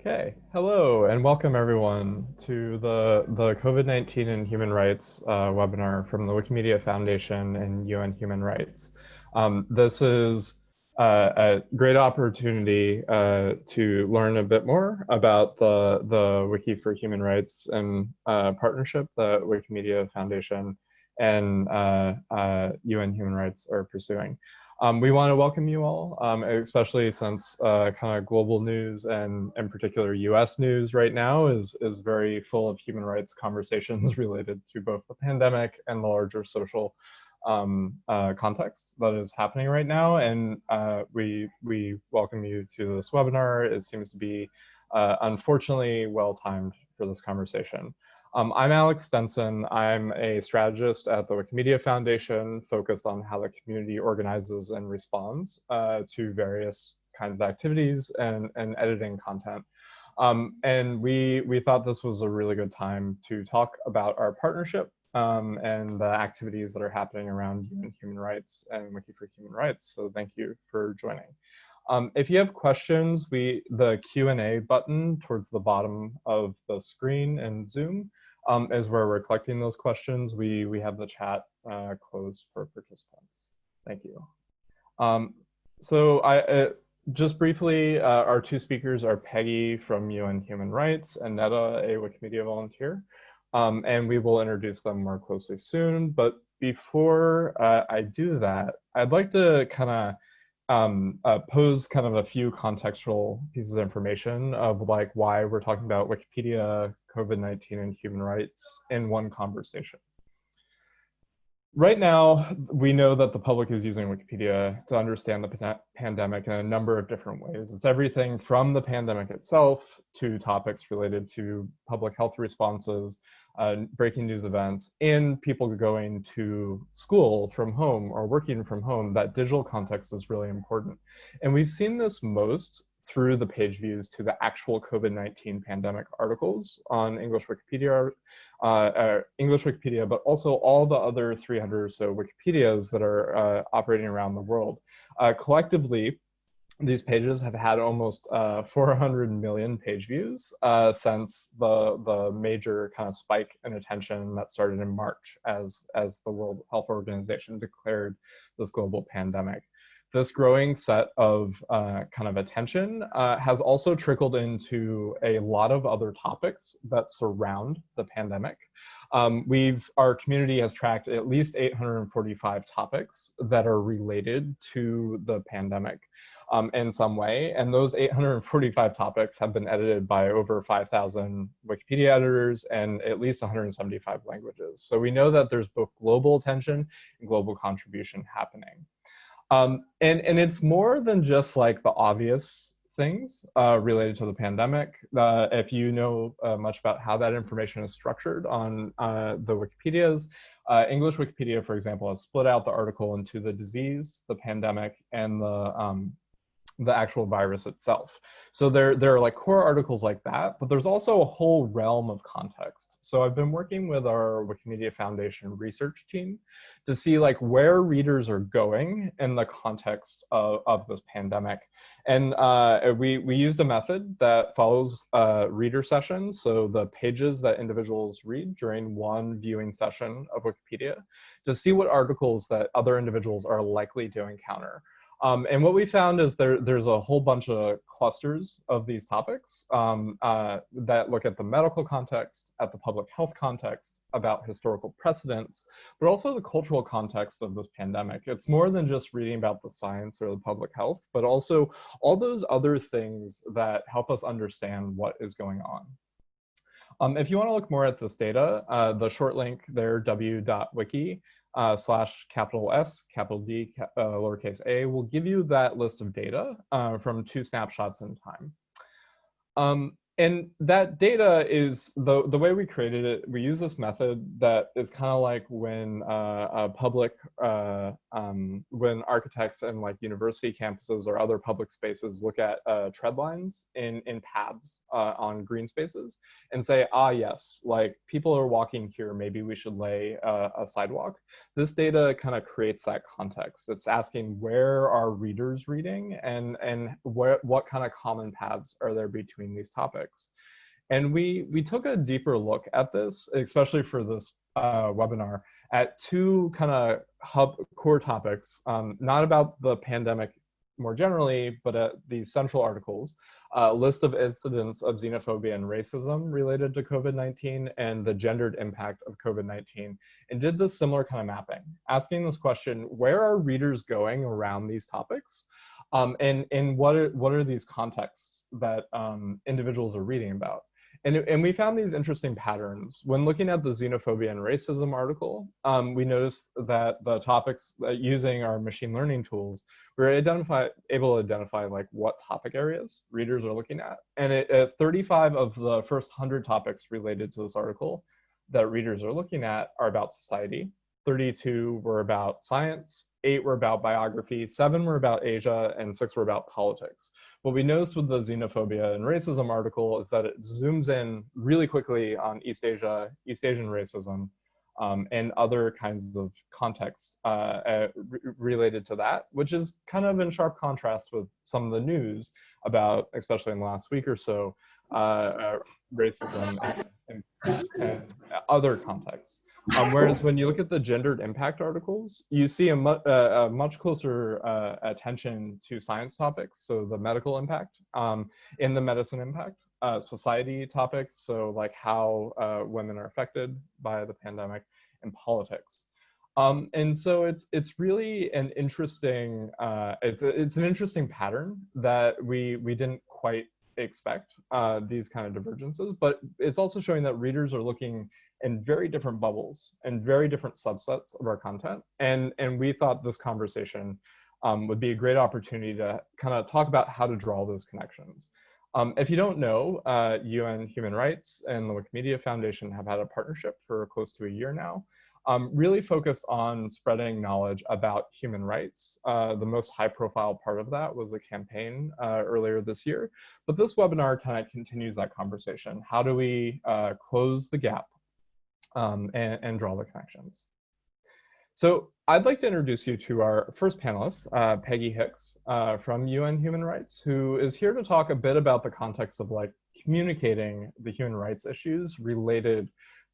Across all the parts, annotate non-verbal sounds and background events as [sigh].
Okay, hello and welcome everyone to the, the COVID-19 and Human Rights uh, webinar from the Wikimedia Foundation and UN Human Rights. Um, this is uh, a great opportunity uh, to learn a bit more about the, the Wiki for Human Rights and uh, partnership that Wikimedia Foundation and UN uh, uh, Human Rights are pursuing. Um, we want to welcome you all, um, especially since uh, kind of global news and in particular US news right now is, is very full of human rights conversations related to both the pandemic and the larger social um, uh, context that is happening right now. And uh, we, we welcome you to this webinar. It seems to be uh, unfortunately well-timed for this conversation. Um, I'm Alex Stinson. I'm a strategist at the Wikimedia Foundation focused on how the community organizes and responds uh, to various kinds of activities and, and editing content. Um, and we, we thought this was a really good time to talk about our partnership um, and the activities that are happening around UN human rights and Wiki for Human Rights. So thank you for joining. Um, if you have questions, we the Q&A button towards the bottom of the screen in Zoom um, is where we're collecting those questions. We, we have the chat uh, closed for participants. Thank you. Um, so I, uh, just briefly, uh, our two speakers are Peggy from UN Human Rights and Netha, a Wikimedia volunteer. Um, and we will introduce them more closely soon. But before uh, I do that, I'd like to kind of um, uh, pose kind of a few contextual pieces of information of like why we're talking about Wikipedia, COVID-19, and human rights in one conversation. Right now, we know that the public is using Wikipedia to understand the pandemic in a number of different ways. It's everything from the pandemic itself to topics related to public health responses uh, breaking news events and people going to school from home or working from home, that digital context is really important. And we've seen this most through the page views to the actual COVID-19 pandemic articles on English Wikipedia, uh, uh, English Wikipedia, but also all the other 300 or so Wikipedias that are uh, operating around the world. Uh, collectively, these pages have had almost uh, 400 million page views uh, since the the major kind of spike in attention that started in March as as the World Health Organization declared this global pandemic. This growing set of uh, kind of attention uh, has also trickled into a lot of other topics that surround the pandemic. Um, we've our community has tracked at least 845 topics that are related to the pandemic um, in some way. And those 845 topics have been edited by over 5,000 Wikipedia editors and at least 175 languages. So we know that there's both global attention and global contribution happening. Um, and, and it's more than just like the obvious things uh, related to the pandemic. Uh, if you know uh, much about how that information is structured on uh, the Wikipedias, uh, English Wikipedia, for example, has split out the article into the disease, the pandemic, and the um, the actual virus itself. So there, there are like core articles like that, but there's also a whole realm of context. So I've been working with our Wikimedia Foundation research team to see like where readers are going in the context of, of this pandemic. And uh, we, we used a method that follows uh, reader sessions, so the pages that individuals read during one viewing session of Wikipedia, to see what articles that other individuals are likely to encounter. Um, and what we found is there, there's a whole bunch of clusters of these topics um, uh, that look at the medical context, at the public health context, about historical precedents, but also the cultural context of this pandemic. It's more than just reading about the science or the public health, but also all those other things that help us understand what is going on. Um, if you want to look more at this data, uh, the short link there, w.wiki, uh, slash capital S, capital D, cap, uh, lowercase a, will give you that list of data uh, from two snapshots in time. Um, and that data is the the way we created it. We use this method that is kind of like when uh, a public uh, um, when architects and like university campuses or other public spaces look at uh, tread lines in in paths uh, on green spaces and say, ah, yes, like people are walking here. Maybe we should lay a, a sidewalk. This data kind of creates that context. It's asking where are readers reading and and where what kind of common paths are there between these topics. And we, we took a deeper look at this, especially for this uh, webinar, at two kind of hub core topics, um, not about the pandemic more generally, but at the central articles, a list of incidents of xenophobia and racism related to COVID-19 and the gendered impact of COVID-19, and did this similar kind of mapping, asking this question, where are readers going around these topics? Um, and and what are, what are these contexts that um, individuals are reading about? And, and we found these interesting patterns. When looking at the xenophobia and racism article, um, we noticed that the topics that using our machine learning tools, we were identify, able to identify like what topic areas readers are looking at. And it, it 35 of the first 100 topics related to this article that readers are looking at are about society. 32 were about science, eight were about biography, seven were about Asia, and six were about politics. What we noticed with the xenophobia and racism article is that it zooms in really quickly on East Asia, East Asian racism, um, and other kinds of context uh, uh, related to that, which is kind of in sharp contrast with some of the news about, especially in the last week or so, uh, uh racism and, and, and other contexts. Um, [laughs] whereas when you look at the gendered impact articles, you see a, mu uh, a much closer uh, attention to science topics, so the medical impact, um, in the medicine impact, uh, society topics, so like how uh, women are affected by the pandemic, and politics. Um, and so it's it's really an interesting uh, it's it's an interesting pattern that we we didn't quite expect uh, these kind of divergences, but it's also showing that readers are looking in very different bubbles and very different subsets of our content. And, and we thought this conversation um, would be a great opportunity to kind of talk about how to draw those connections. Um, if you don't know, uh, UN Human Rights and the Wikimedia Foundation have had a partnership for close to a year now, um, really focused on spreading knowledge about human rights. Uh, the most high profile part of that was a campaign uh, earlier this year, but this webinar kind of continues that conversation. How do we uh, close the gap um, and, and, draw the connections. So I'd like to introduce you to our first panelist, uh, Peggy Hicks uh, from UN Human Rights, who is here to talk a bit about the context of like communicating the human rights issues related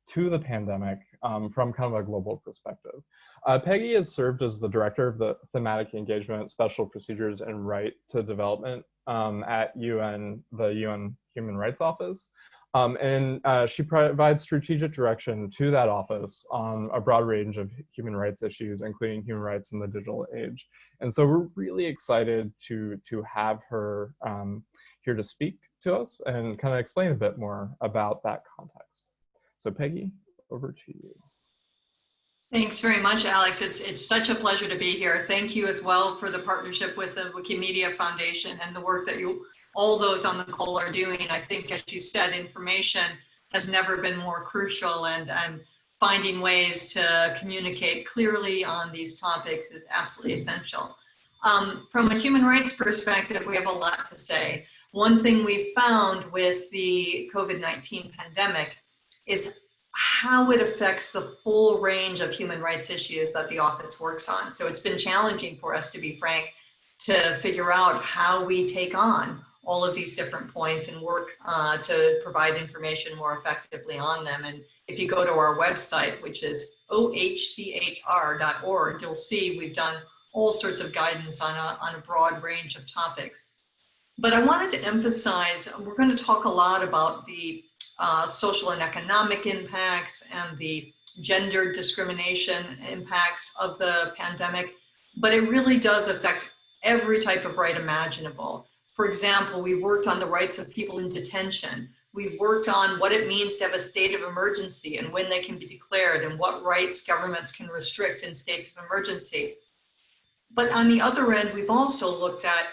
to the pandemic um, from kind of a global perspective. Uh, Peggy has served as the director of the thematic engagement, special procedures and right to development um, at UN, the UN Human Rights Office. Um, and uh, she provides strategic direction to that office on a broad range of human rights issues, including human rights in the digital age. And so we're really excited to, to have her um, here to speak to us and kind of explain a bit more about that context. So Peggy, over to you. Thanks very much, Alex. It's, it's such a pleasure to be here. Thank you as well for the partnership with the Wikimedia Foundation and the work that you all those on the call are doing. I think, as you said, information has never been more crucial and, and finding ways to communicate clearly on these topics is absolutely essential. Um, from a human rights perspective, we have a lot to say. One thing we found with the COVID-19 pandemic is how it affects the full range of human rights issues that the office works on. So it's been challenging for us, to be frank, to figure out how we take on all of these different points and work uh, to provide information more effectively on them. And if you go to our website, which is ohchr.org, you'll see we've done all sorts of guidance on a, on a broad range of topics. But I wanted to emphasize, we're going to talk a lot about the uh, social and economic impacts and the gender discrimination impacts of the pandemic, but it really does affect every type of right imaginable. For example, we've worked on the rights of people in detention. We've worked on what it means to have a state of emergency and when they can be declared and what rights governments can restrict in states of emergency. But on the other end, we've also looked at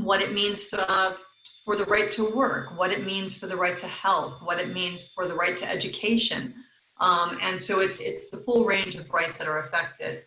what it means to, uh, for the right to work, what it means for the right to health, what it means for the right to education. Um, and so it's, it's the full range of rights that are affected.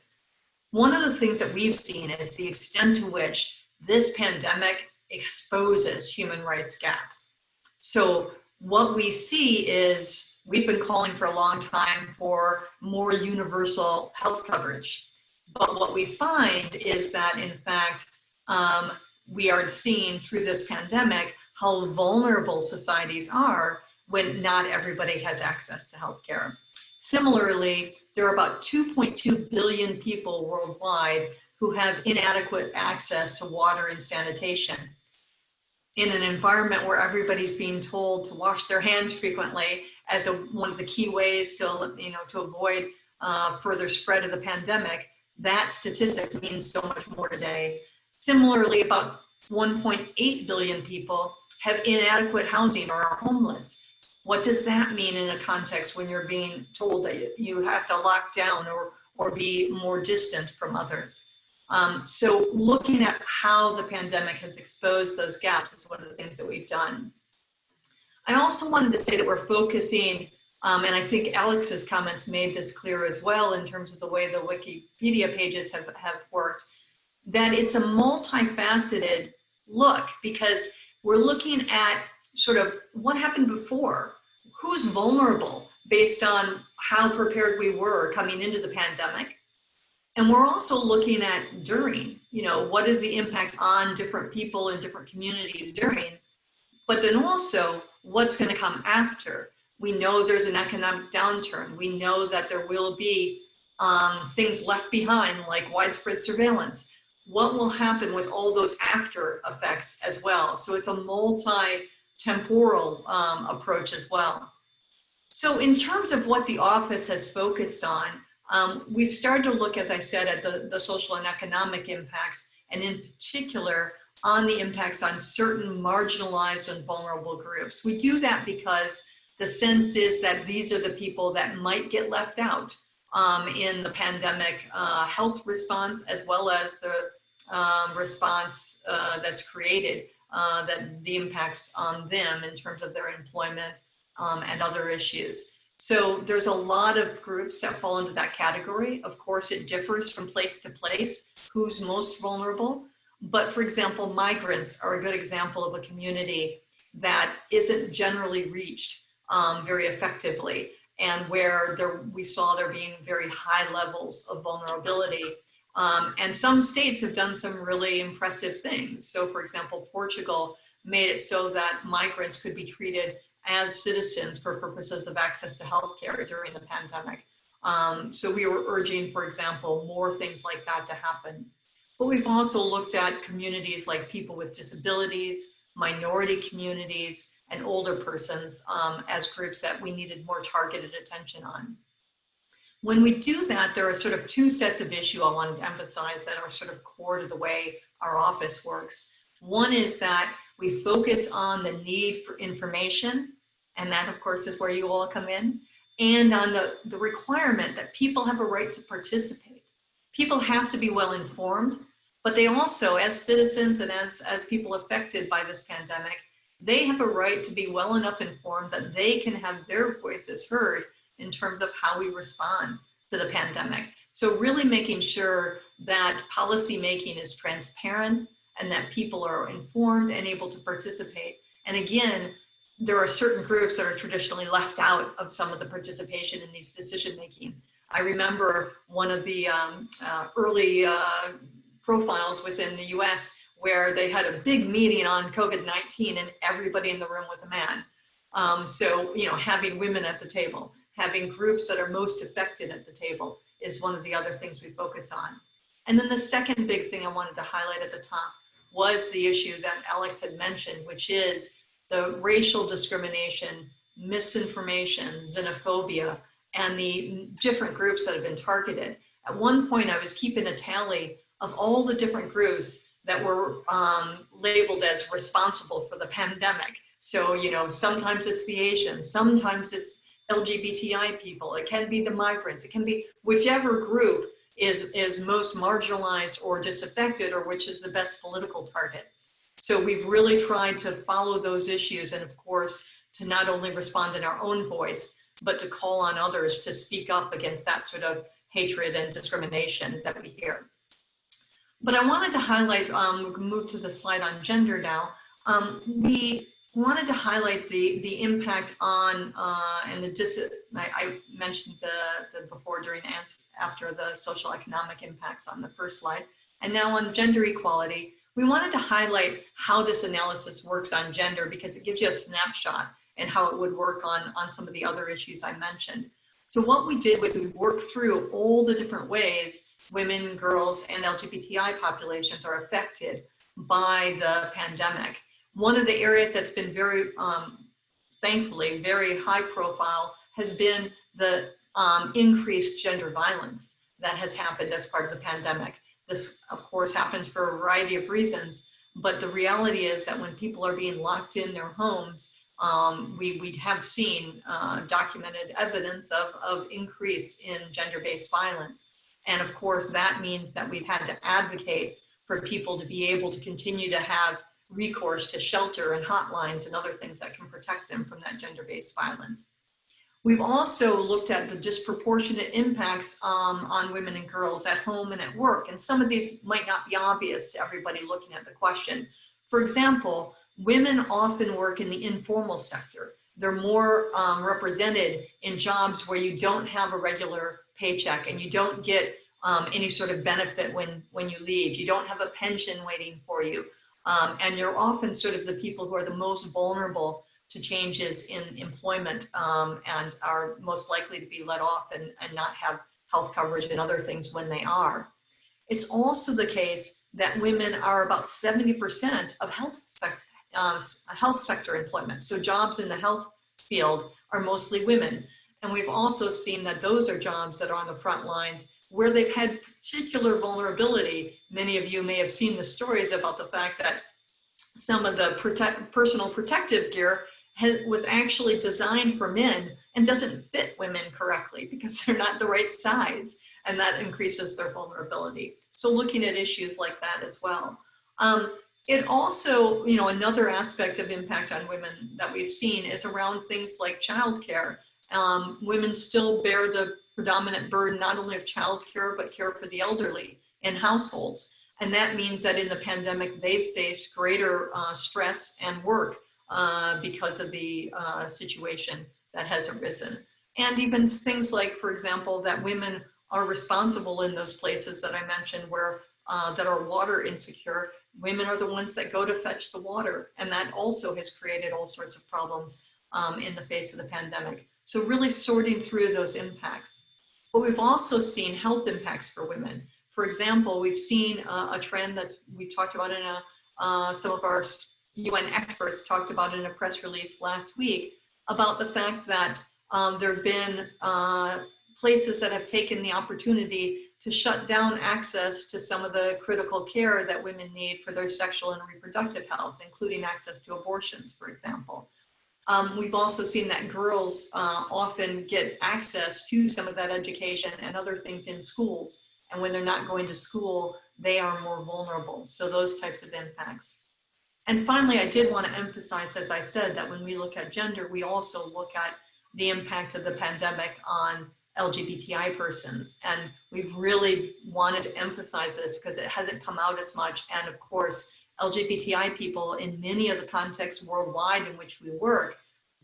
One of the things that we've seen is the extent to which this pandemic exposes human rights gaps. So what we see is we've been calling for a long time for more universal health coverage. But what we find is that in fact, um, we are seeing through this pandemic how vulnerable societies are when not everybody has access to healthcare. Similarly, there are about 2.2 billion people worldwide who have inadequate access to water and sanitation. In an environment where everybody's being told to wash their hands frequently as a, one of the key ways to, you know, to avoid uh, further spread of the pandemic, that statistic means so much more today. Similarly, about 1.8 billion people have inadequate housing or are homeless. What does that mean in a context when you're being told that you have to lock down or, or be more distant from others? Um, so looking at how the pandemic has exposed those gaps is one of the things that we've done. I also wanted to say that we're focusing, um, and I think Alex's comments made this clear as well in terms of the way the Wikipedia pages have, have worked, that it's a multifaceted look because we're looking at sort of what happened before, who's vulnerable based on how prepared we were coming into the pandemic. And we're also looking at during, you know, what is the impact on different people in different communities during, but then also what's gonna come after. We know there's an economic downturn. We know that there will be um, things left behind like widespread surveillance what will happen with all those after effects as well. So it's a multi-temporal um, approach as well. So in terms of what the office has focused on, um, we've started to look, as I said, at the, the social and economic impacts, and in particular on the impacts on certain marginalized and vulnerable groups. We do that because the sense is that these are the people that might get left out um, in the pandemic uh, health response as well as the um, response uh, that's created uh, that the impacts on them in terms of their employment um, and other issues. So there's a lot of groups that fall into that category. Of course, it differs from place to place, who's most vulnerable. But for example, migrants are a good example of a community that isn't generally reached um, very effectively and where there, we saw there being very high levels of vulnerability. Um, and some states have done some really impressive things. So for example, Portugal made it so that migrants could be treated as citizens for purposes of access to healthcare during the pandemic. Um, so we were urging, for example, more things like that to happen. But we've also looked at communities like people with disabilities, minority communities, and older persons um, as groups that we needed more targeted attention on. When we do that, there are sort of two sets of issue I want to emphasize that are sort of core to the way our office works. One is that we focus on the need for information, and that of course is where you all come in, and on the, the requirement that people have a right to participate. People have to be well informed, but they also, as citizens and as, as people affected by this pandemic, they have a right to be well enough informed that they can have their voices heard in terms of how we respond to the pandemic. So really making sure that policy making is transparent and that people are informed and able to participate. And again, there are certain groups that are traditionally left out of some of the participation in these decision making. I remember one of the um, uh, early uh, profiles within the US where they had a big meeting on COVID-19 and everybody in the room was a man. Um, so, you know, having women at the table, having groups that are most affected at the table is one of the other things we focus on. And then the second big thing I wanted to highlight at the top was the issue that Alex had mentioned, which is the racial discrimination, misinformation, xenophobia, and the different groups that have been targeted. At one point, I was keeping a tally of all the different groups that were um, labeled as responsible for the pandemic. So, you know, sometimes it's the Asians, sometimes it's LGBTI people, it can be the migrants, it can be whichever group is, is most marginalized or disaffected or which is the best political target. So we've really tried to follow those issues and of course, to not only respond in our own voice, but to call on others to speak up against that sort of hatred and discrimination that we hear. But I wanted to highlight, um, we can move to the slide on gender now. Um, we wanted to highlight the, the impact on, uh, and the dis I, I mentioned the, the before, during, and after the social economic impacts on the first slide. And now on gender equality, we wanted to highlight how this analysis works on gender because it gives you a snapshot and how it would work on, on some of the other issues I mentioned. So what we did was we worked through all the different ways women, girls, and LGBTI populations are affected by the pandemic. One of the areas that's been very, um, thankfully, very high profile has been the um, increased gender violence that has happened as part of the pandemic. This, of course, happens for a variety of reasons, but the reality is that when people are being locked in their homes, um, we, we have seen uh, documented evidence of, of increase in gender-based violence. And of course, that means that we've had to advocate for people to be able to continue to have recourse to shelter and hotlines and other things that can protect them from that gender-based violence. We've also looked at the disproportionate impacts um, on women and girls at home and at work. And some of these might not be obvious to everybody looking at the question. For example, women often work in the informal sector. They're more um, represented in jobs where you don't have a regular paycheck and you don't get um, any sort of benefit when, when you leave. You don't have a pension waiting for you. Um, and you're often sort of the people who are the most vulnerable to changes in employment um, and are most likely to be let off and, and not have health coverage and other things when they are. It's also the case that women are about 70% of health, uh, health sector employment. So jobs in the health field are mostly women. And we've also seen that those are jobs that are on the front lines where they've had particular vulnerability. Many of you may have seen the stories about the fact that some of the protect, personal protective gear was actually designed for men and doesn't fit women correctly because they're not the right size and that increases their vulnerability. So looking at issues like that as well. Um, it also, you know, another aspect of impact on women that we've seen is around things like childcare. Um, women still bear the predominant burden not only of childcare, but care for the elderly in households. And that means that in the pandemic, they've faced greater uh, stress and work uh, because of the uh, situation that has arisen. And even things like, for example, that women are responsible in those places that I mentioned where uh, that are water insecure. Women are the ones that go to fetch the water. And that also has created all sorts of problems um, in the face of the pandemic. So really sorting through those impacts. But we've also seen health impacts for women. For example, we've seen uh, a trend that we talked about in a, uh, some of our UN experts talked about in a press release last week about the fact that um, there have been uh, places that have taken the opportunity to shut down access to some of the critical care that women need for their sexual and reproductive health, including access to abortions, for example. Um, we've also seen that girls uh, often get access to some of that education and other things in schools. And when they're not going to school, they are more vulnerable. So those types of impacts. And finally, I did want to emphasize, as I said, that when we look at gender, we also look at the impact of the pandemic on LGBTI persons. And we've really wanted to emphasize this because it hasn't come out as much. And of course, LGBTI people in many of the contexts worldwide in which we work,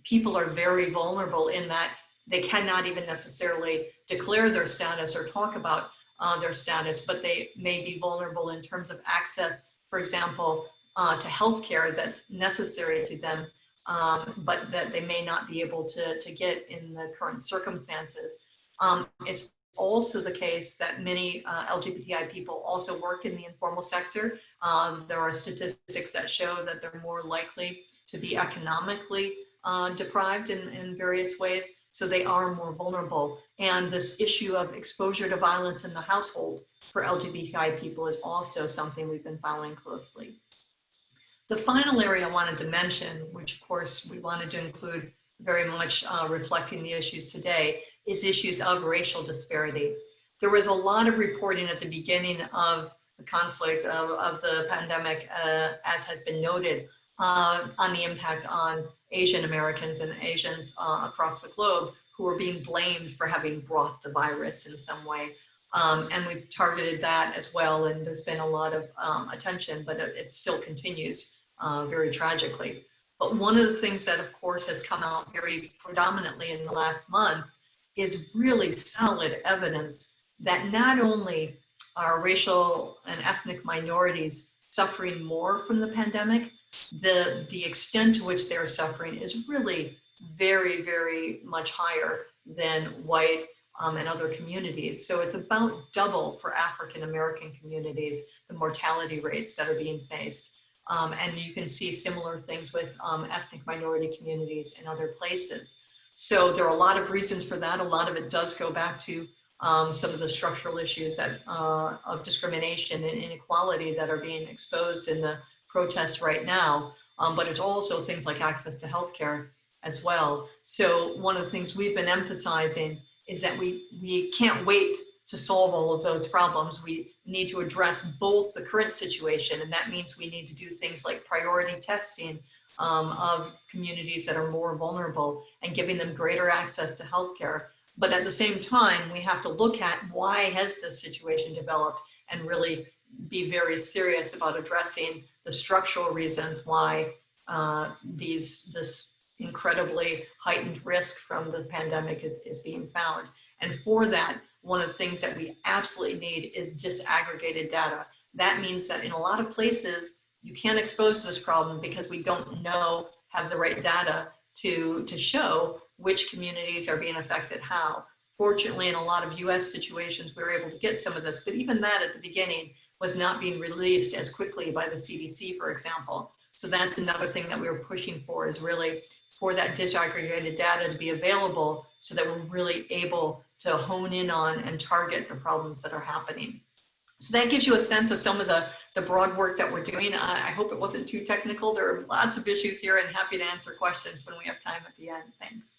people are very vulnerable in that they cannot even necessarily declare their status or talk about uh, their status, but they may be vulnerable in terms of access, for example, uh, to healthcare that's necessary to them, um, but that they may not be able to, to get in the current circumstances. Um, it's also the case that many uh, LGBTI people also work in the informal sector. Um, there are statistics that show that they're more likely to be economically uh, deprived in, in various ways, so they are more vulnerable. And this issue of exposure to violence in the household for LGBTI people is also something we've been following closely. The final area I wanted to mention, which of course we wanted to include very much uh, reflecting the issues today, is issues of racial disparity. There was a lot of reporting at the beginning of the conflict of, of the pandemic, uh, as has been noted, uh, on the impact on Asian Americans and Asians uh, across the globe who are being blamed for having brought the virus in some way. Um, and we've targeted that as well. And there's been a lot of um, attention, but it, it still continues uh, very tragically. But one of the things that, of course, has come out very predominantly in the last month is really solid evidence that not only are racial and ethnic minorities suffering more from the pandemic, the, the extent to which they're suffering is really very, very much higher than white um, and other communities. So it's about double for African American communities, the mortality rates that are being faced. Um, and you can see similar things with um, ethnic minority communities in other places. So there are a lot of reasons for that. A lot of it does go back to um, some of the structural issues that uh, of discrimination and inequality that are being exposed in the protests right now. Um, but it's also things like access to healthcare as well. So one of the things we've been emphasizing is that we, we can't wait to solve all of those problems. We need to address both the current situation, and that means we need to do things like priority testing um, of communities that are more vulnerable and giving them greater access to healthcare. But at the same time, we have to look at why has this situation developed and really be very serious about addressing the structural reasons why uh, these this incredibly heightened risk from the pandemic is, is being found. And for that, one of the things that we absolutely need is disaggregated data. That means that in a lot of places, you can't expose this problem because we don't know, have the right data to, to show which communities are being affected how. Fortunately, in a lot of US situations, we were able to get some of this, but even that at the beginning was not being released as quickly by the CDC, for example. So that's another thing that we were pushing for is really for that disaggregated data to be available so that we're really able to hone in on and target the problems that are happening. So that gives you a sense of some of the, the broad work that we're doing. I, I hope it wasn't too technical. There are lots of issues here and happy to answer questions when we have time at the end. Thanks.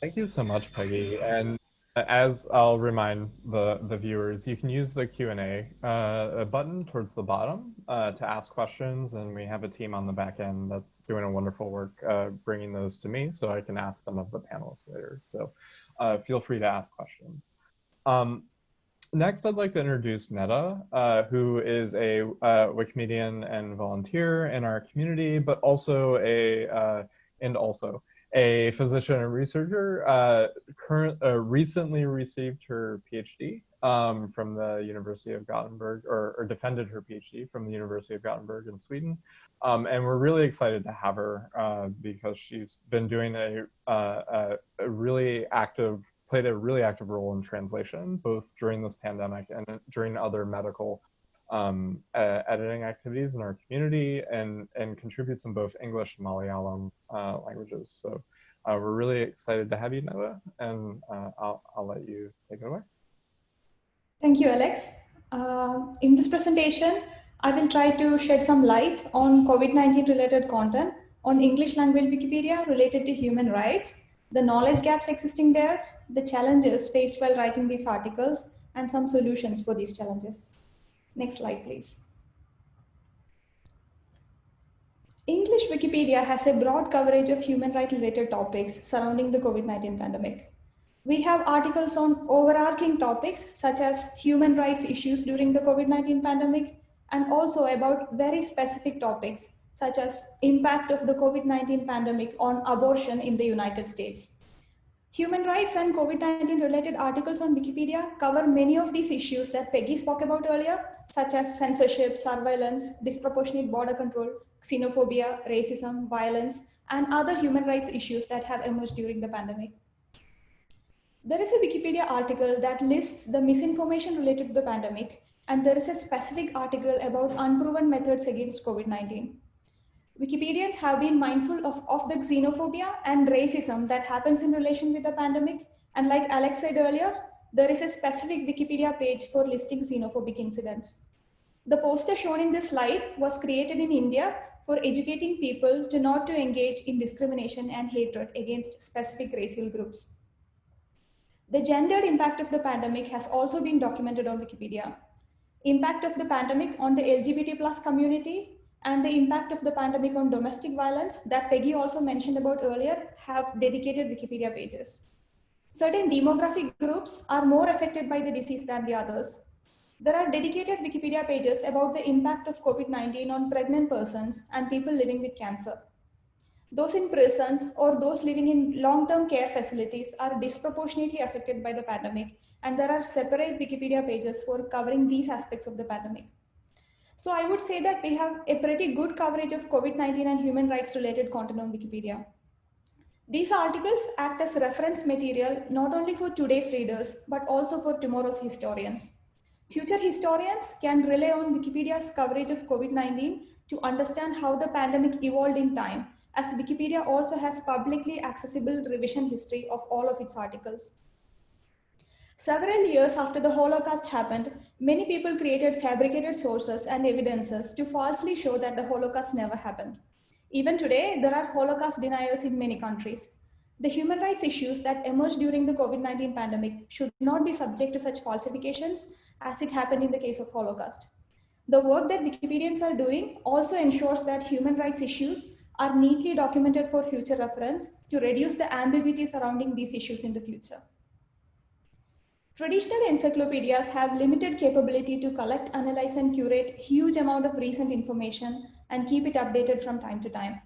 Thank you so much, Peggy. And as I'll remind the, the viewers, you can use the Q&A uh, button towards the bottom uh, to ask questions. And we have a team on the back end that's doing a wonderful work uh, bringing those to me so I can ask them of the panelists later. So uh, feel free to ask questions. Um, next, I'd like to introduce Netha, uh, who is a uh, Wikimedian and volunteer in our community, but also a, and also a physician and researcher, uh, current, uh, recently received her PhD um, from the University of Gothenburg, or, or, defended her PhD from the University of Gothenburg in Sweden. Um, and we're really excited to have her uh, because she's been doing a, uh, a, a, really active, played a really active role in translation, both during this pandemic and during other medical um, uh, editing activities in our community and, and contributes in both English and Malayalam uh, languages. So uh, we're really excited to have you, Noah, and uh, I'll, I'll let you take it away. Thank you, Alex. Uh, in this presentation, I will try to shed some light on COVID-19 related content on English language Wikipedia related to human rights, the knowledge gaps existing there, the challenges faced while writing these articles, and some solutions for these challenges. Next slide, please. English Wikipedia has a broad coverage of human rights related topics surrounding the COVID-19 pandemic. We have articles on overarching topics such as human rights issues during the COVID-19 pandemic and also about very specific topics such as impact of the COVID-19 pandemic on abortion in the United States. Human rights and COVID-19 related articles on Wikipedia cover many of these issues that Peggy spoke about earlier, such as censorship, surveillance, disproportionate border control, xenophobia, racism, violence, and other human rights issues that have emerged during the pandemic. There is a Wikipedia article that lists the misinformation related to the pandemic, and there is a specific article about unproven methods against COVID-19. Wikipedians have been mindful of, of the xenophobia and racism that happens in relation with the pandemic. And like Alex said earlier, there is a specific Wikipedia page for listing xenophobic incidents. The poster shown in this slide was created in India for educating people to not to engage in discrimination and hatred against specific racial groups. The gendered impact of the pandemic has also been documented on Wikipedia. Impact of the pandemic on the LGBT plus community and the impact of the pandemic on domestic violence that Peggy also mentioned about earlier have dedicated Wikipedia pages. Certain demographic groups are more affected by the disease than the others. There are dedicated Wikipedia pages about the impact of COVID-19 on pregnant persons and people living with cancer. Those in prisons or those living in long-term care facilities are disproportionately affected by the pandemic, and there are separate Wikipedia pages for covering these aspects of the pandemic. So I would say that we have a pretty good coverage of COVID-19 and human rights related content on Wikipedia. These articles act as reference material not only for today's readers, but also for tomorrow's historians. Future historians can rely on Wikipedia's coverage of COVID-19 to understand how the pandemic evolved in time, as Wikipedia also has publicly accessible revision history of all of its articles. Several years after the Holocaust happened, many people created fabricated sources and evidences to falsely show that the Holocaust never happened. Even today, there are Holocaust deniers in many countries. The human rights issues that emerged during the COVID-19 pandemic should not be subject to such falsifications as it happened in the case of Holocaust. The work that Wikipedians are doing also ensures that human rights issues are neatly documented for future reference to reduce the ambiguity surrounding these issues in the future. Traditional encyclopedias have limited capability to collect, analyze, and curate huge amount of recent information and keep it updated from time to time.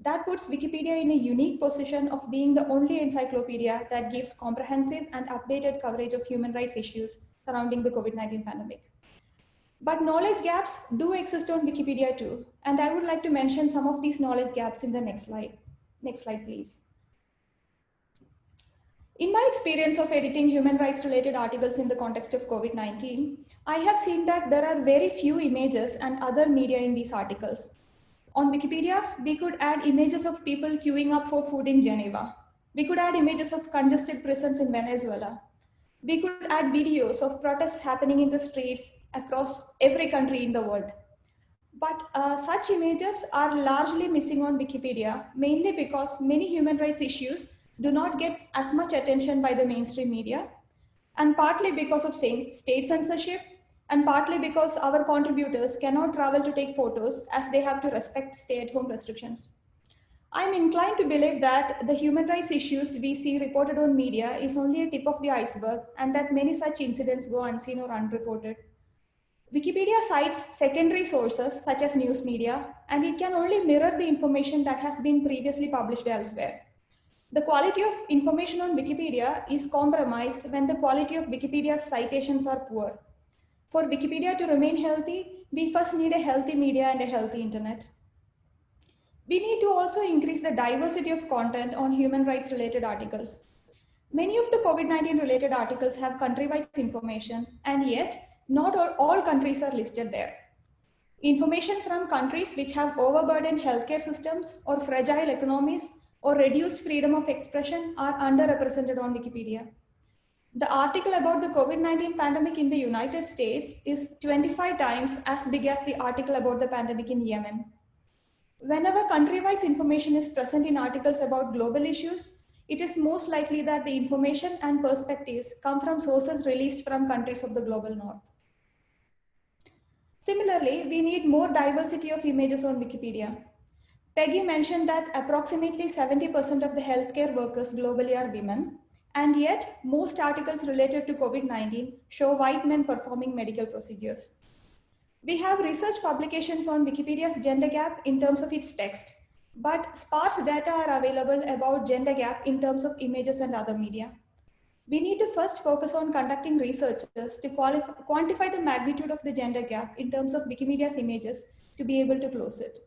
That puts Wikipedia in a unique position of being the only encyclopedia that gives comprehensive and updated coverage of human rights issues surrounding the COVID-19 pandemic. But knowledge gaps do exist on Wikipedia too, and I would like to mention some of these knowledge gaps in the next slide. Next slide, please. In my experience of editing human rights related articles in the context of COVID-19, I have seen that there are very few images and other media in these articles. On Wikipedia, we could add images of people queuing up for food in Geneva. We could add images of congested prisons in Venezuela. We could add videos of protests happening in the streets across every country in the world. But uh, such images are largely missing on Wikipedia, mainly because many human rights issues do not get as much attention by the mainstream media, and partly because of state censorship, and partly because our contributors cannot travel to take photos as they have to respect stay-at-home restrictions. I'm inclined to believe that the human rights issues we see reported on media is only a tip of the iceberg and that many such incidents go unseen or unreported. Wikipedia cites secondary sources such as news media, and it can only mirror the information that has been previously published elsewhere. The quality of information on Wikipedia is compromised when the quality of Wikipedia's citations are poor. For Wikipedia to remain healthy, we first need a healthy media and a healthy internet. We need to also increase the diversity of content on human rights related articles. Many of the COVID-19 related articles have country-wise information, and yet not all, all countries are listed there. Information from countries which have overburdened healthcare systems or fragile economies or reduced freedom of expression are underrepresented on Wikipedia. The article about the COVID-19 pandemic in the United States is 25 times as big as the article about the pandemic in Yemen. Whenever country-wise information is present in articles about global issues, it is most likely that the information and perspectives come from sources released from countries of the global north. Similarly, we need more diversity of images on Wikipedia. Peggy mentioned that approximately 70% of the healthcare workers globally are women, and yet most articles related to COVID-19 show white men performing medical procedures. We have research publications on Wikipedia's gender gap in terms of its text, but sparse data are available about gender gap in terms of images and other media. We need to first focus on conducting researches to quantify the magnitude of the gender gap in terms of Wikimedia's images to be able to close it.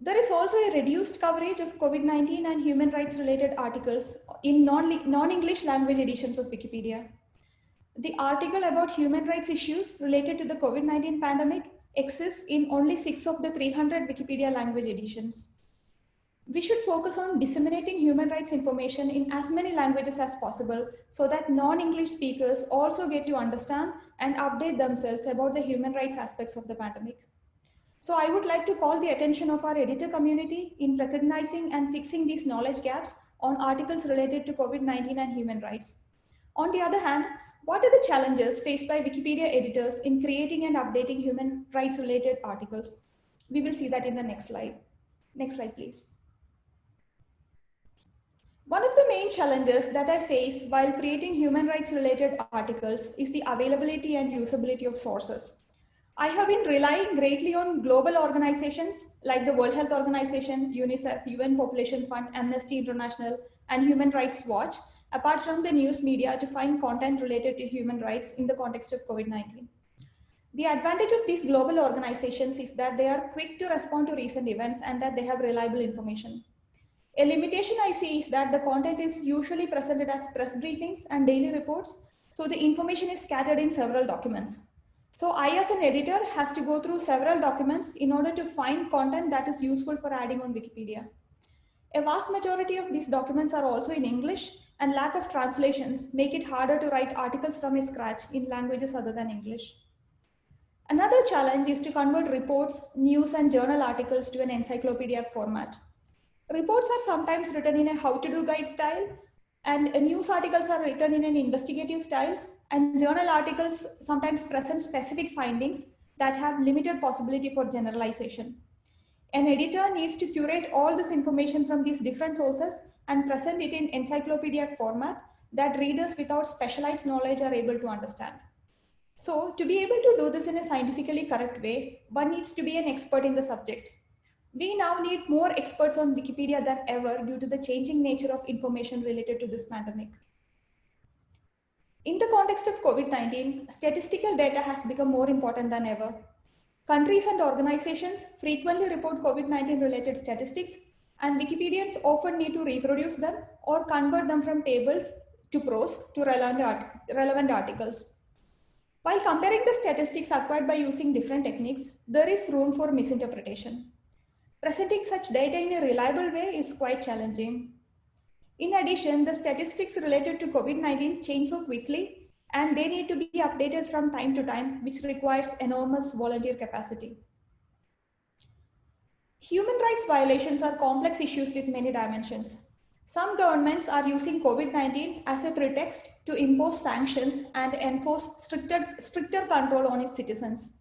There is also a reduced coverage of COVID-19 and human rights related articles in non-English non language editions of Wikipedia. The article about human rights issues related to the COVID-19 pandemic exists in only six of the 300 Wikipedia language editions. We should focus on disseminating human rights information in as many languages as possible so that non-English speakers also get to understand and update themselves about the human rights aspects of the pandemic. So I would like to call the attention of our editor community in recognizing and fixing these knowledge gaps on articles related to COVID-19 and human rights. On the other hand, what are the challenges faced by Wikipedia editors in creating and updating human rights related articles? We will see that in the next slide. Next slide, please. One of the main challenges that I face while creating human rights related articles is the availability and usability of sources. I have been relying greatly on global organizations like the World Health Organization, UNICEF, UN Population Fund, Amnesty International, and Human Rights Watch apart from the news media to find content related to human rights in the context of COVID-19. The advantage of these global organizations is that they are quick to respond to recent events and that they have reliable information. A limitation I see is that the content is usually presented as press briefings and daily reports, so the information is scattered in several documents. So I as an editor has to go through several documents in order to find content that is useful for adding on Wikipedia. A vast majority of these documents are also in English and lack of translations make it harder to write articles from scratch in languages other than English. Another challenge is to convert reports, news, and journal articles to an encyclopedic format. Reports are sometimes written in a how-to-do guide style, and news articles are written in an investigative style, and journal articles sometimes present specific findings that have limited possibility for generalization. An editor needs to curate all this information from these different sources and present it in encyclopedic format that readers without specialized knowledge are able to understand. So to be able to do this in a scientifically correct way, one needs to be an expert in the subject. We now need more experts on Wikipedia than ever due to the changing nature of information related to this pandemic. In the context of COVID-19, statistical data has become more important than ever. Countries and organizations frequently report COVID-19 related statistics and Wikipedians often need to reproduce them or convert them from tables to prose to relevant, art relevant articles. While comparing the statistics acquired by using different techniques, there is room for misinterpretation. Presenting such data in a reliable way is quite challenging. In addition, the statistics related to COVID-19 change so quickly and they need to be updated from time to time, which requires enormous volunteer capacity. Human rights violations are complex issues with many dimensions. Some governments are using COVID-19 as a pretext to impose sanctions and enforce stricter, stricter control on its citizens.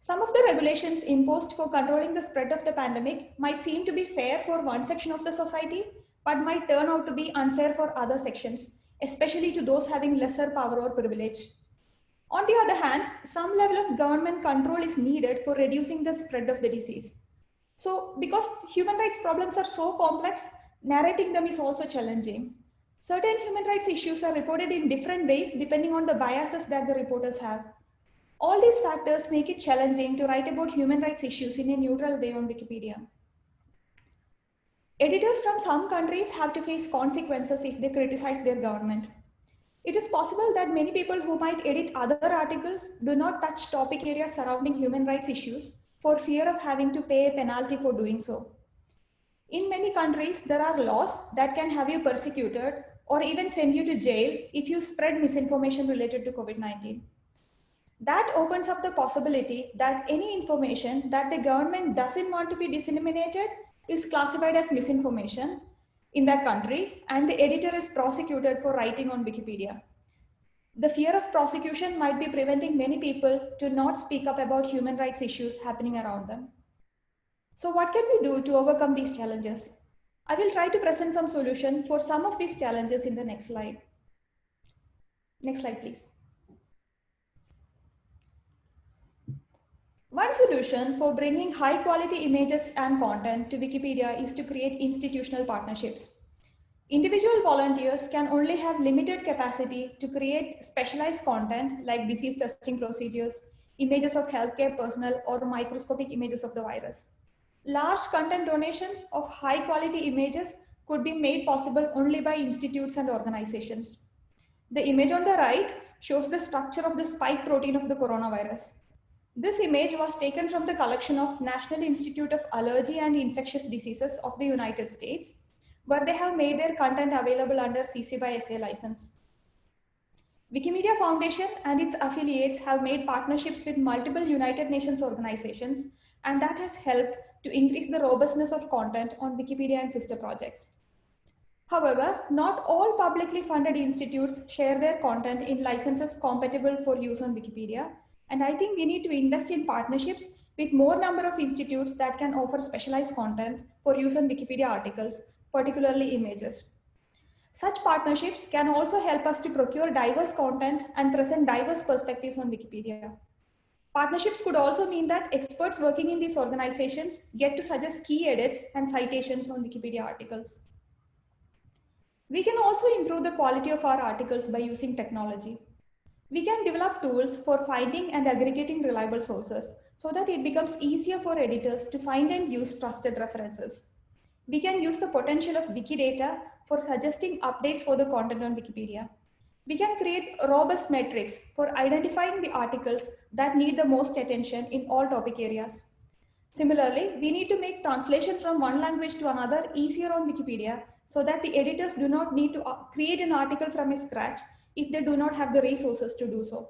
Some of the regulations imposed for controlling the spread of the pandemic might seem to be fair for one section of the society, but might turn out to be unfair for other sections, especially to those having lesser power or privilege. On the other hand, some level of government control is needed for reducing the spread of the disease. So because human rights problems are so complex, narrating them is also challenging. Certain human rights issues are reported in different ways depending on the biases that the reporters have. All these factors make it challenging to write about human rights issues in a neutral way on Wikipedia. Editors from some countries have to face consequences if they criticize their government. It is possible that many people who might edit other articles do not touch topic areas surrounding human rights issues for fear of having to pay a penalty for doing so. In many countries, there are laws that can have you persecuted or even send you to jail if you spread misinformation related to COVID-19. That opens up the possibility that any information that the government doesn't want to be disseminated is classified as misinformation in that country and the editor is prosecuted for writing on Wikipedia. The fear of prosecution might be preventing many people to not speak up about human rights issues happening around them. So what can we do to overcome these challenges? I will try to present some solution for some of these challenges in the next slide. Next slide, please. One solution for bringing high quality images and content to Wikipedia is to create institutional partnerships. Individual volunteers can only have limited capacity to create specialized content like disease testing procedures, images of healthcare personnel, or microscopic images of the virus. Large content donations of high quality images could be made possible only by institutes and organizations. The image on the right shows the structure of the spike protein of the coronavirus. This image was taken from the collection of National Institute of Allergy and Infectious Diseases of the United States where they have made their content available under CC by SA license. Wikimedia Foundation and its affiliates have made partnerships with multiple United Nations organizations, and that has helped to increase the robustness of content on Wikipedia and sister projects. However, not all publicly funded institutes share their content in licenses compatible for use on Wikipedia. And I think we need to invest in partnerships with more number of institutes that can offer specialized content for use on Wikipedia articles, particularly images. Such partnerships can also help us to procure diverse content and present diverse perspectives on Wikipedia. Partnerships could also mean that experts working in these organizations get to suggest key edits and citations on Wikipedia articles. We can also improve the quality of our articles by using technology. We can develop tools for finding and aggregating reliable sources so that it becomes easier for editors to find and use trusted references. We can use the potential of Wikidata for suggesting updates for the content on Wikipedia. We can create robust metrics for identifying the articles that need the most attention in all topic areas. Similarly, we need to make translation from one language to another easier on Wikipedia so that the editors do not need to uh, create an article from scratch if they do not have the resources to do so.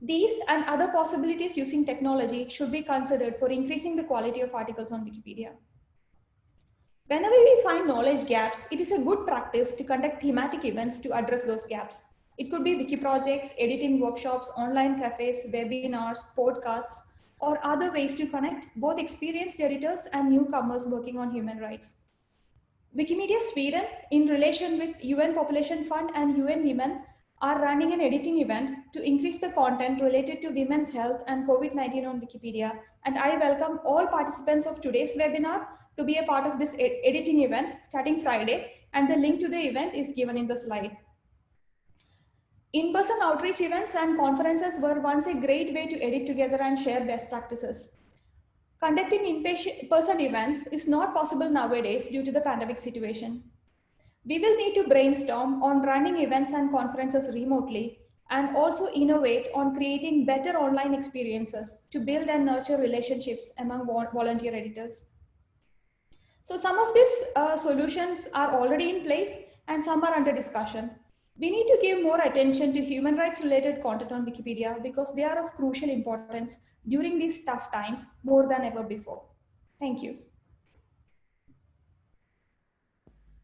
These and other possibilities using technology should be considered for increasing the quality of articles on Wikipedia. Whenever we find knowledge gaps, it is a good practice to conduct thematic events to address those gaps. It could be wiki projects, editing workshops, online cafes, webinars, podcasts, or other ways to connect both experienced editors and newcomers working on human rights. Wikimedia Sweden, in relation with UN Population Fund and UN Women, are running an editing event to increase the content related to women's health and COVID-19 on Wikipedia. And I welcome all participants of today's webinar to be a part of this ed editing event starting Friday. And the link to the event is given in the slide. In-person outreach events and conferences were once a great way to edit together and share best practices. Conducting in-person events is not possible nowadays due to the pandemic situation. We will need to brainstorm on running events and conferences remotely and also innovate on creating better online experiences to build and nurture relationships among volunteer editors. So some of these uh, solutions are already in place and some are under discussion. We need to give more attention to human rights related content on Wikipedia because they are of crucial importance during these tough times more than ever before. Thank you.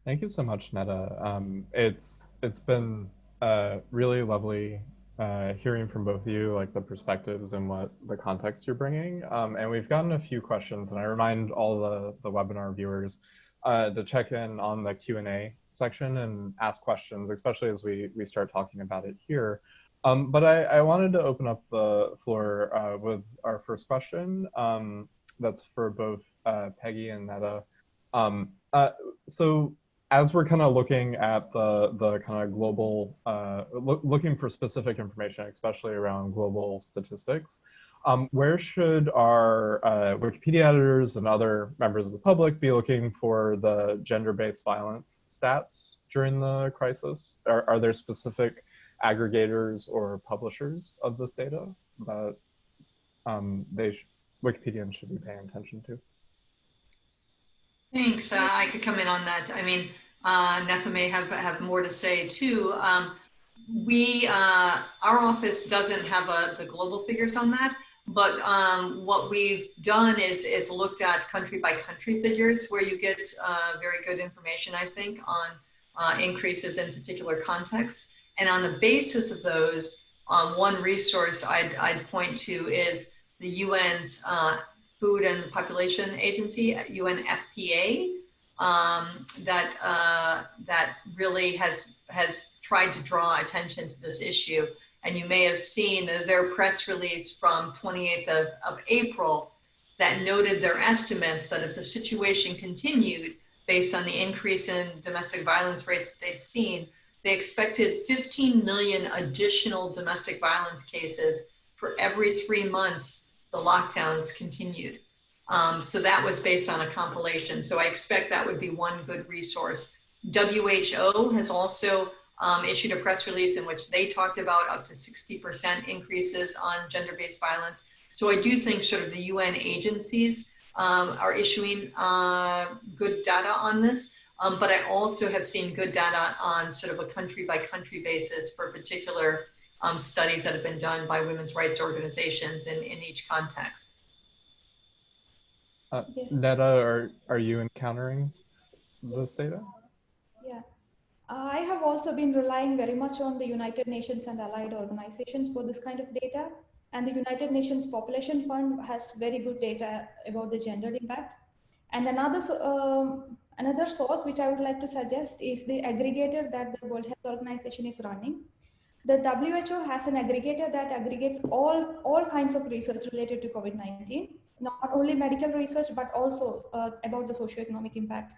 Thank you so much, Netha. Um, it's it's been uh, really lovely uh, hearing from both of you, like the perspectives and what the context you're bringing. Um, and we've gotten a few questions, and I remind all the the webinar viewers uh, to check in on the Q and A section and ask questions, especially as we we start talking about it here. Um, but I, I wanted to open up the floor uh, with our first question. Um, that's for both uh, Peggy and Netha. Um, uh, so as we're kind of looking at the the kind of global, uh, lo looking for specific information, especially around global statistics, um, where should our uh, Wikipedia editors and other members of the public be looking for the gender-based violence stats during the crisis? Are, are there specific aggregators or publishers of this data that um, they sh Wikipedians should be paying attention to? Thanks. Uh, I could come in on that. I mean, uh, Netha may have, have more to say too. Um, we, uh, our office doesn't have a, the global figures on that, but um, what we've done is, is looked at country by country figures where you get uh, very good information, I think, on uh, increases in particular contexts. And on the basis of those, um, one resource I'd, I'd point to is the UN's uh, Food and Population Agency, UNFPA, um, that uh, that really has has tried to draw attention to this issue. And you may have seen their press release from 28th of, of April that noted their estimates that if the situation continued based on the increase in domestic violence rates that they'd seen, they expected 15 million additional domestic violence cases for every three months the lockdowns continued. Um, so that was based on a compilation. So I expect that would be one good resource. WHO has also um, issued a press release in which they talked about up to 60% increases on gender-based violence. So I do think sort of the UN agencies um, are issuing uh, good data on this. Um, but I also have seen good data on sort of a country by country basis for particular um, studies that have been done by women's rights organizations in, in each context. Uh, Yes. Netha, are, are you encountering this data? Yeah. I have also been relying very much on the United Nations and allied organizations for this kind of data. And the United Nations Population Fund has very good data about the gendered impact. And another, um, another source which I would like to suggest is the aggregator that the World Health Organization is running. The WHO has an aggregator that aggregates all, all kinds of research related to COVID-19, not only medical research, but also uh, about the socioeconomic impact.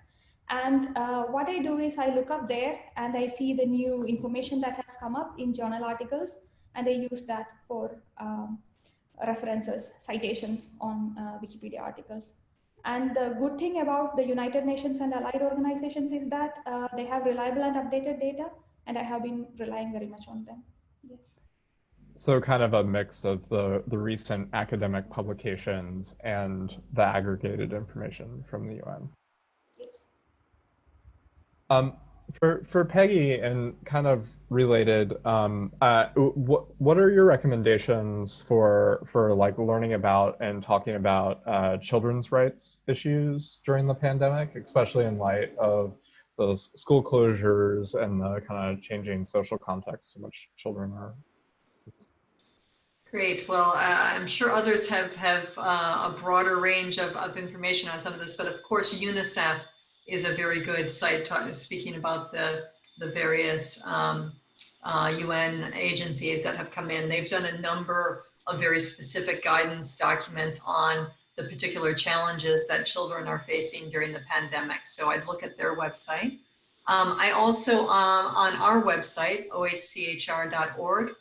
And uh, what I do is I look up there and I see the new information that has come up in journal articles, and I use that for um, references, citations on uh, Wikipedia articles. And the good thing about the United Nations and allied organizations is that uh, they have reliable and updated data, and I have been relying very much on them. Yes. So kind of a mix of the, the recent academic publications and the aggregated information from the UN. Um, for for Peggy and kind of related, um, uh, what what are your recommendations for for like learning about and talking about uh, children's rights issues during the pandemic, especially in light of those school closures and the kind of changing social context in which children are? Great. Well, uh, I'm sure others have have uh, a broader range of, of information on some of this, but of course, UNICEF is a very good site talking, speaking about the the various um, uh, UN agencies that have come in. They've done a number of very specific guidance documents on the particular challenges that children are facing during the pandemic. So I'd look at their website. Um, I also, um, on our website, ohchr.org,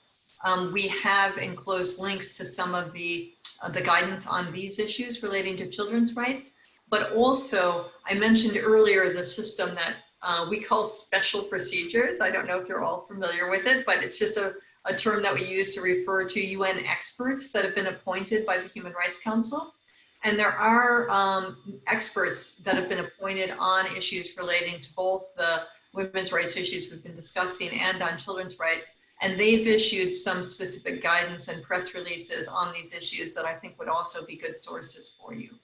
um, we have enclosed links to some of the, uh, the guidance on these issues relating to children's rights. But also, I mentioned earlier the system that uh, we call special procedures. I don't know if you're all familiar with it, but it's just a, a term that we use to refer to UN experts that have been appointed by the Human Rights Council. And there are um, experts that have been appointed on issues relating to both the women's rights issues we've been discussing and on children's rights. And they've issued some specific guidance and press releases on these issues that I think would also be good sources for you.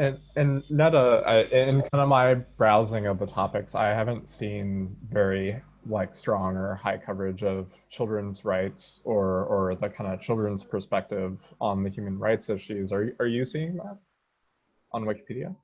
And and Netha, I, in kind of my browsing of the topics, I haven't seen very like strong or high coverage of children's rights or or the kind of children's perspective on the human rights issues. Are are you seeing that on Wikipedia?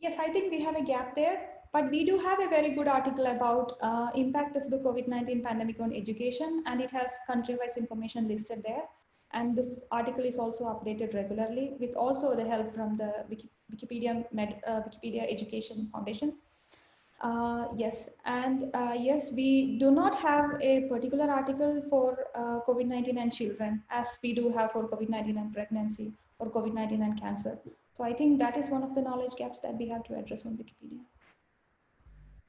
Yes, I think we have a gap there, but we do have a very good article about uh, impact of the COVID-19 pandemic on education, and it has country-wise information listed there. And this article is also updated regularly with also the help from the Wiki, Wikipedia Med, uh, Wikipedia Education Foundation. Uh, yes, and uh, yes, we do not have a particular article for uh, COVID-19 and children as we do have for COVID-19 and pregnancy or COVID-19 and cancer. So I think that is one of the knowledge gaps that we have to address on Wikipedia.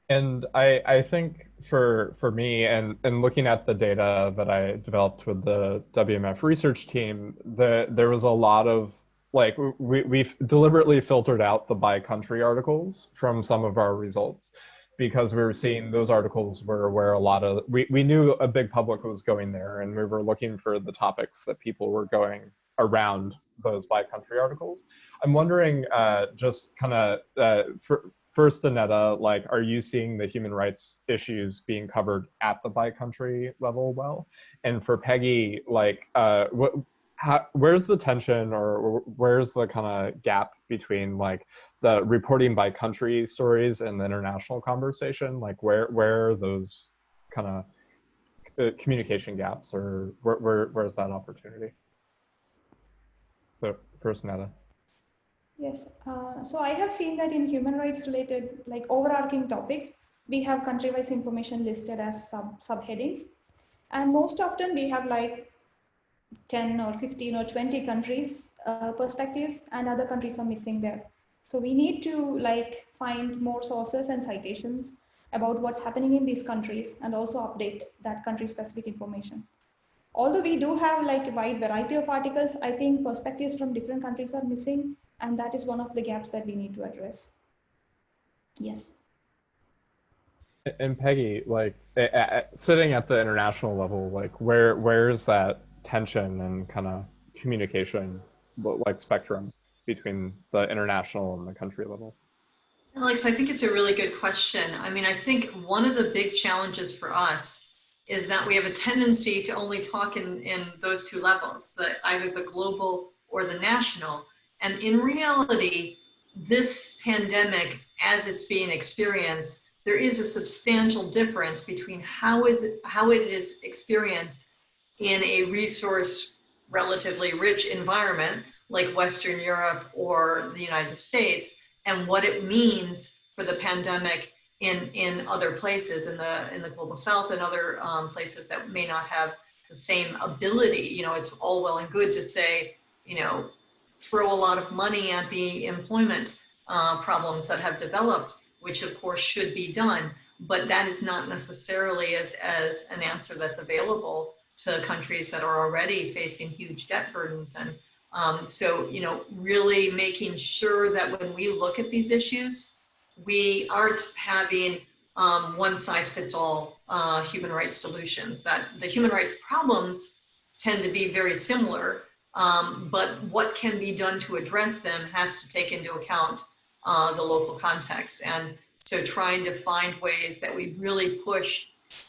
And I, I think for for me and, and looking at the data that I developed with the WMF research team, the, there was a lot of like we, we've deliberately filtered out the by country articles from some of our results because we were seeing those articles were where a lot of we, we knew a big public was going there and we were looking for the topics that people were going around those by country articles. I'm wondering uh, just kind of uh, for, first, Anetta, like, are you seeing the human rights issues being covered at the by country level well? And for Peggy, like, uh, how, where's the tension or where's the kind of gap between like the reporting by country stories and the international conversation? Like, where where are those kind of uh, communication gaps or where, where where's that opportunity? So first, Netha. Yes, uh, so I have seen that in human rights related, like overarching topics, we have country-wise information listed as sub subheadings. And most often we have like 10 or 15 or 20 countries uh, perspectives and other countries are missing there. So we need to like find more sources and citations about what's happening in these countries and also update that country specific information. Although we do have like a wide variety of articles, I think perspectives from different countries are missing and that is one of the gaps that we need to address. Yes. And Peggy, like sitting at the international level, like where where is that tension and kind of communication, like spectrum between the international and the country level? Alex, I think it's a really good question. I mean, I think one of the big challenges for us is that we have a tendency to only talk in, in those two levels, the, either the global or the national. And in reality, this pandemic, as it's being experienced, there is a substantial difference between how is it, how it is experienced in a resource relatively rich environment like Western Europe or the United States and what it means for the pandemic in, in other places in the, in the global south and other um, places that may not have the same ability. You know, it's all well and good to say, you know, throw a lot of money at the employment uh, problems that have developed, which of course should be done, but that is not necessarily as, as an answer that's available to countries that are already facing huge debt burdens. And um, so, you know, really making sure that when we look at these issues, we aren't having um, one size fits all uh, human rights solutions, that the human rights problems tend to be very similar, um, but what can be done to address them has to take into account uh, the local context. And so trying to find ways that we really push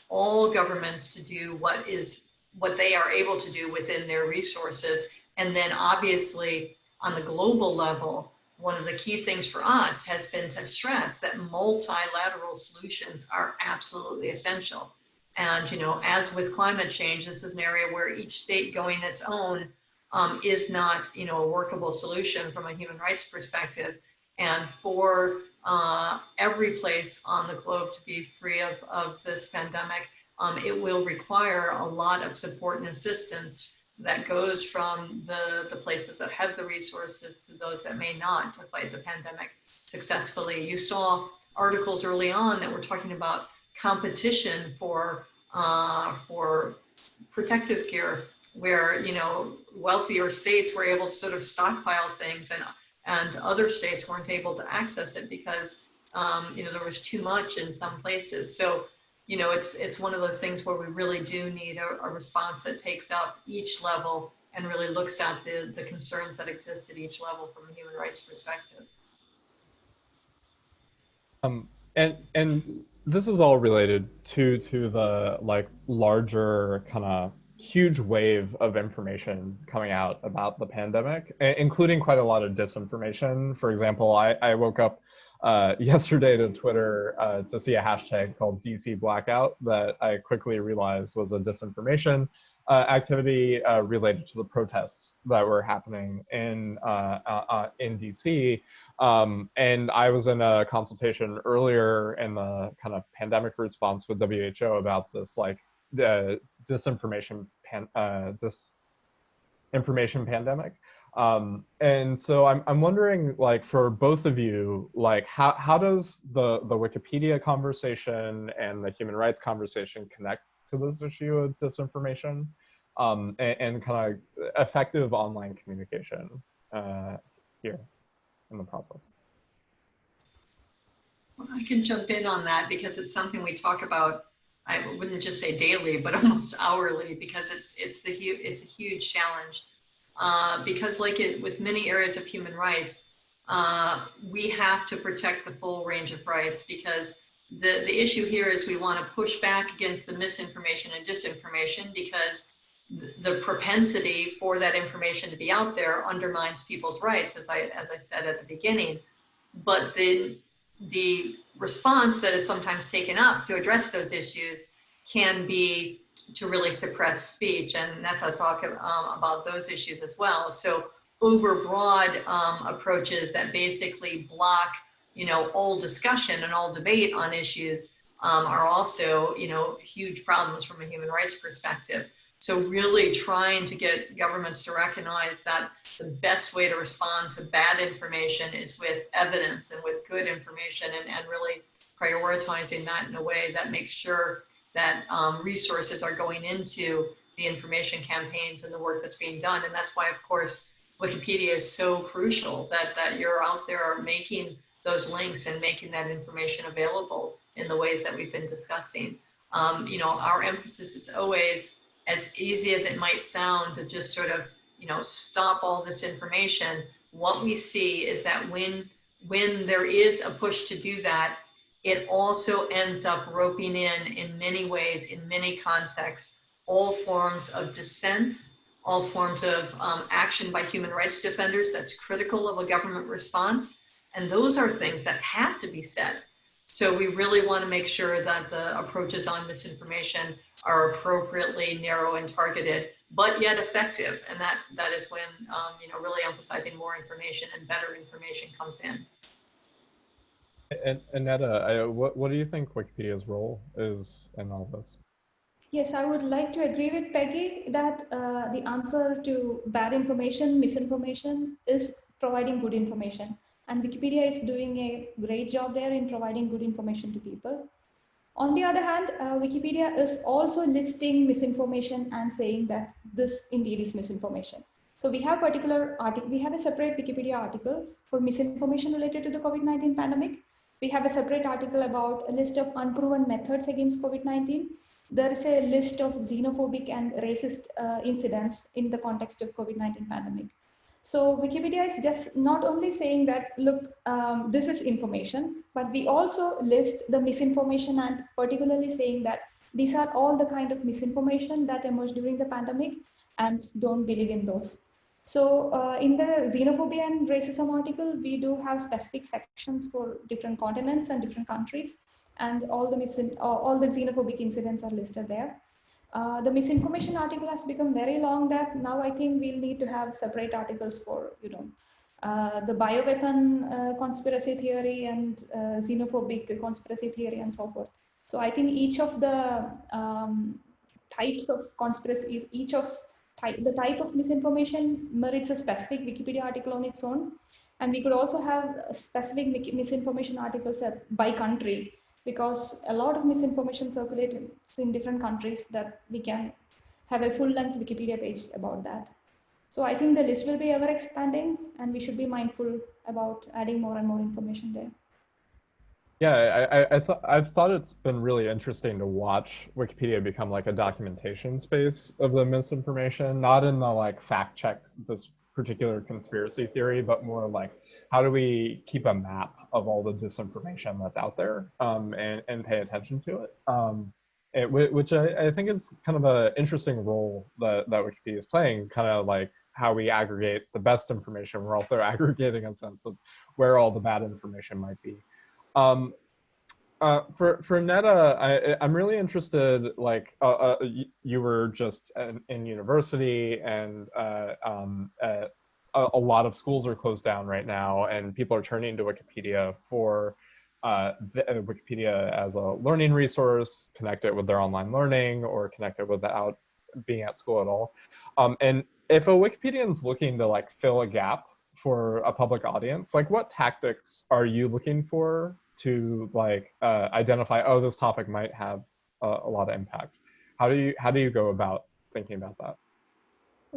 all governments to do what is what they are able to do within their resources. And then obviously on the global level, one of the key things for us has been to stress that multilateral solutions are absolutely essential. And, you know, as with climate change, this is an area where each state going its own um, is not, you know, a workable solution from a human rights perspective. And for uh, every place on the globe to be free of, of this pandemic, um, it will require a lot of support and assistance that goes from the, the places that have the resources to those that may not to fight the pandemic successfully. You saw articles early on that were talking about competition for, uh, for protective gear where, you know, wealthier states were able to sort of stockpile things and, and other states weren't able to access it because, um, you know, there was too much in some places. So you know, it's it's one of those things where we really do need a, a, response that takes up each level and really looks at the, the concerns that exist at each level from a human rights perspective. Um, and and this is all related to to the like larger kind of huge wave of information coming out about the pandemic, including quite a lot of disinformation. For example, I, I woke up uh, [laughs] yesterday to Twitter uh, to see a hashtag called DC Blackout that I quickly realized was a disinformation uh, activity uh, related to the protests that were happening in uh, uh, in DC. Um, and I was in a consultation earlier in the kind of pandemic response with WHO about this like the disinformation pan, this information pandemic. Um, and so I'm, I'm wondering, like, for both of you, like, how, how does the, the Wikipedia conversation and the human rights conversation connect to this issue of disinformation um, and, and kind of effective online communication uh, here in the process? Well, I can jump in on that because it's something we talk about I wouldn't just say daily, but [laughs] almost hourly, because it's it's the it's a huge challenge uh, because like it, with many areas of human rights, uh, we have to protect the full range of rights because the, the issue here is we want to push back against the misinformation and disinformation because the propensity for that information to be out there undermines people's rights, as I, as I said at the beginning. But the, the response that is sometimes taken up to address those issues can be to really suppress speech and Netha talk um, about those issues as well. So overbroad um, approaches that basically block, you know, all discussion and all debate on issues um, are also, you know, huge problems from a human rights perspective. So really trying to get governments to recognize that the best way to respond to bad information is with evidence and with good information and, and really prioritizing that in a way that makes sure that um, resources are going into the information campaigns and the work that's being done. And that's why, of course, Wikipedia is so crucial that, that you're out there making those links and making that information available in the ways that we've been discussing. Um, you know, our emphasis is always as easy as it might sound to just sort of, you know, stop all this information. What we see is that when, when there is a push to do that, it also ends up roping in, in many ways, in many contexts, all forms of dissent, all forms of um, action by human rights defenders that's critical of a government response. And those are things that have to be said. So we really want to make sure that the approaches on misinformation are appropriately narrow and targeted, but yet effective. And that, that is when, um, you know, really emphasizing more information and better information comes in. And Annetta, I, what, what do you think Wikipedia's role is in all this? Yes, I would like to agree with Peggy that uh, the answer to bad information, misinformation is providing good information. And Wikipedia is doing a great job there in providing good information to people. On the other hand, uh, Wikipedia is also listing misinformation and saying that this indeed is misinformation. So we have particular article, we have a separate Wikipedia article for misinformation related to the COVID-19 pandemic. We have a separate article about a list of unproven methods against COVID-19. There is a list of xenophobic and racist uh, incidents in the context of COVID-19 pandemic. So Wikipedia is just not only saying that, look, um, this is information, but we also list the misinformation and particularly saying that these are all the kind of misinformation that emerged during the pandemic and don't believe in those. So uh, in the xenophobia and racism article, we do have specific sections for different continents and different countries and all the, misin all the xenophobic incidents are listed there. Uh, the misinformation article has become very long that now I think we'll need to have separate articles for, you know, uh, the bioweapon uh, conspiracy theory and uh, xenophobic conspiracy theory and so forth. So I think each of the um, types of conspiracies, each of type, the type of misinformation merits a specific Wikipedia article on its own. And we could also have specific misinformation articles by country because a lot of misinformation circulates in different countries that we can have a full length Wikipedia page about that. So I think the list will be ever expanding and we should be mindful about adding more and more information there. Yeah, I, I thought I've thought it's been really interesting to watch Wikipedia become like a documentation space of the misinformation, not in the like fact check this particular conspiracy theory, but more like how do we keep a map of all the disinformation that's out there um, and, and pay attention to it. Um, it which I, I, think is kind of an interesting role that, that Wikipedia is playing, kind of like how we aggregate the best information. We're also [laughs] aggregating a sense of where all the bad information might be. Um, uh, for for Netha, I, I'm really interested. Like uh, uh, you were just in, in university, and uh, um, a, a, lot of schools are closed down right now, and people are turning to Wikipedia for uh, the, Wikipedia as a learning resource, connect it with their online learning, or connect it without being at school at all. Um, and if a Wikipedian is looking to like fill a gap for a public audience, like what tactics are you looking for to like uh, identify, oh, this topic might have a, a, lot of impact. How do you how do you go about thinking about that?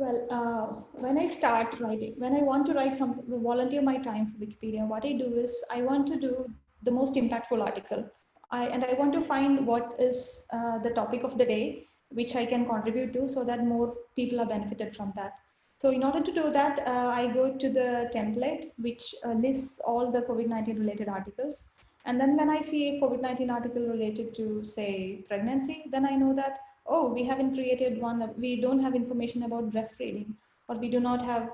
Well, uh, when I start writing, when I want to write something, volunteer my time for Wikipedia, what I do is I want to do the most impactful article. I, and I want to find what is uh, the topic of the day, which I can contribute to so that more people are benefited from that. So in order to do that, uh, I go to the template, which uh, lists all the COVID-19 related articles. And then when I see a COVID-19 article related to say pregnancy, then I know that, oh, we haven't created one, we don't have information about breastfeeding, or we do not have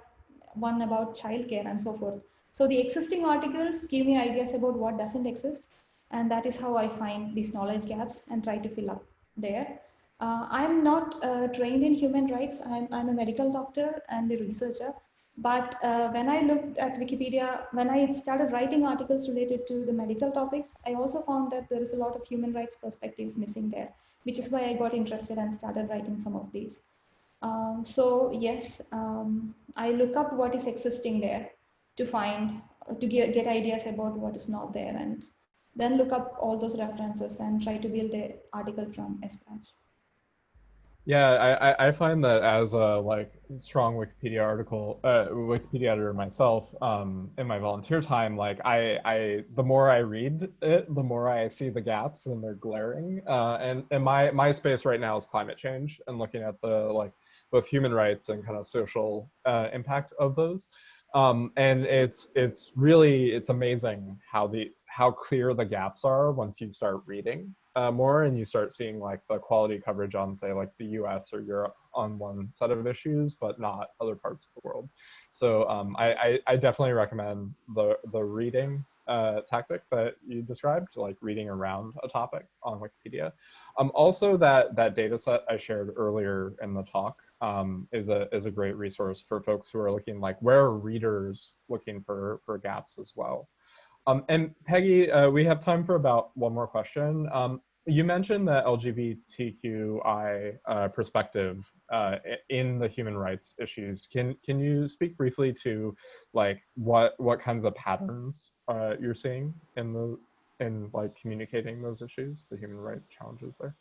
one about childcare and so forth. So the existing articles give me ideas about what doesn't exist. And that is how I find these knowledge gaps and try to fill up there. Uh, I'm not uh, trained in human rights. I'm, I'm a medical doctor and a researcher. But uh, when I looked at Wikipedia, when I started writing articles related to the medical topics, I also found that there is a lot of human rights perspectives missing there, which is why I got interested and started writing some of these. Um, so yes, um, I look up what is existing there to find, to get, get ideas about what is not there and then look up all those references and try to build the article from scratch. Yeah, I, I- find that as a like strong Wikipedia article, uh, Wikipedia editor myself, um, in my volunteer time, like I, I, the more I read it, the more I see the gaps and they're glaring. Uh, and and my my space right now is climate change and looking at the like both human rights and kind of social uh, impact of those. Um, and it's it's really it's amazing how the how clear the gaps are once you start reading uh, more and you start seeing like the quality coverage on say like the US or Europe on one set of issues, but not other parts of the world. So um, I, I, I, definitely recommend the, the reading uh, tactic that you described, like reading around a topic on Wikipedia. Um, also that, that data set I shared earlier in the talk um, is, a, is a great resource for folks who are looking like where are readers looking for, for gaps as well. Um, and Peggy, uh, we have time for about one more question. Um, you mentioned the LGBTQI uh, perspective uh, in the human rights issues. Can can you speak briefly to like what what kinds of patterns uh, you're seeing in the in like communicating those issues, the human rights challenges there?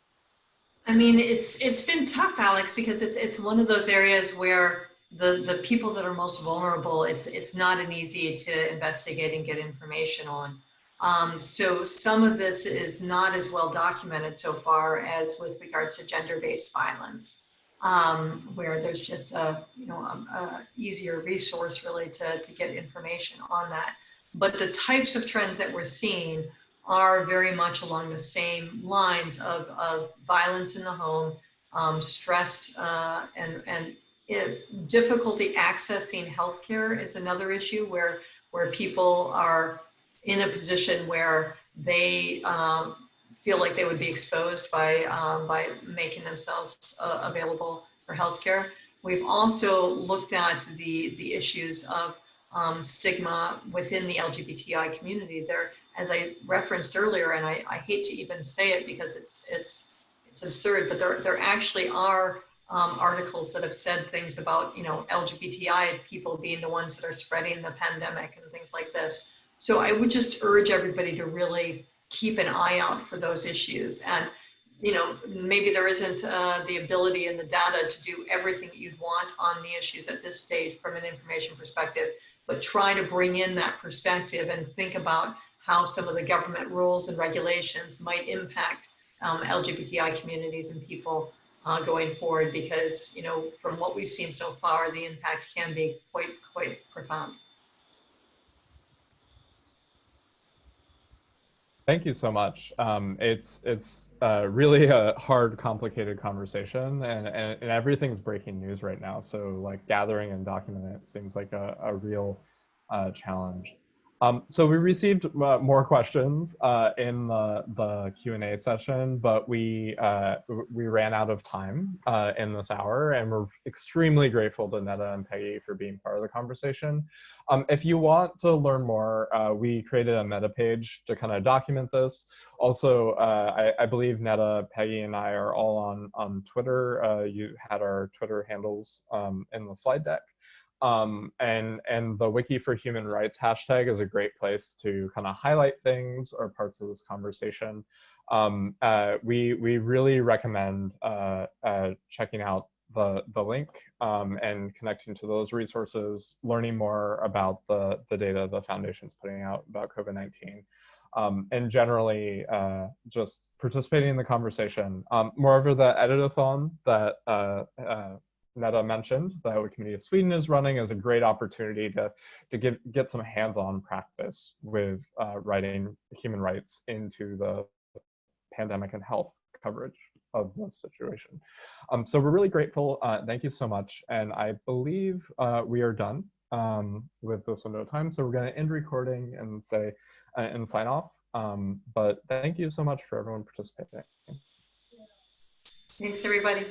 I mean, it's it's been tough, Alex, because it's it's one of those areas where the, the people that are most vulnerable, it's, it's not an easy to investigate and get information on. Um, so some of this is not as well documented so far as with regards to gender-based violence, um, where there's just a, you know, a, a, easier resource really to, to get information on that. But the types of trends that we're seeing are very much along the same lines of, of violence in the home, um, stress uh, and, and it, difficulty accessing healthcare is another issue where where people are in a position where they um, feel like they would be exposed by um, by making themselves uh, available for healthcare. We've also looked at the the issues of um, stigma within the LGBTI community. There, as I referenced earlier, and I, I hate to even say it because it's it's it's absurd, but there there actually are um, articles that have said things about, you know, LGBTI people being the ones that are spreading the pandemic and things like this. So I would just urge everybody to really keep an eye out for those issues. And, you know, maybe there isn't uh, the ability and the data to do everything you'd want on the issues at this stage from an information perspective, but try to bring in that perspective and think about how some of the government rules and regulations might impact um, LGBTI communities and people uh, going forward because, you know, from what we've seen so far, the impact can be quite, quite profound. Thank you so much. Um, it's it's uh, really a hard, complicated conversation, and, and, and everything's breaking news right now. So like gathering and documenting it seems like a, a real uh, challenge. Um, so we received uh, more questions uh, in the, the Q&A session, but we, uh, we ran out of time uh, in this hour and we're extremely grateful to Netha and Peggy for being part of the conversation. Um, if you want to learn more, uh, we created a meta page to kind of document this. Also, uh, I, I, believe Netha, Peggy, and I are all on, on Twitter. you had our Twitter handles um, in the slide deck. Um, and, and the Wiki for Human Rights hashtag is a great place to kind of highlight things or parts of this conversation. Um, uh, we, we really recommend uh, uh, checking out the, the link um, and connecting to those resources, learning more about the, the data the foundation's putting out about COVID-19. Um, and generally uh, just participating in the conversation. Um, moreover, the editathon that uh, uh, Netha mentioned the that of Sweden is running is a great opportunity to, to give, get some hands-on practice with uh, writing human rights into the pandemic and health coverage of this situation. Um, so we're really grateful. Uh, thank you so much. And I believe uh, we are done um, with this window of time. So we're going to end recording and say uh, and sign off. Um, but thank you so much for everyone participating. Thanks, everybody.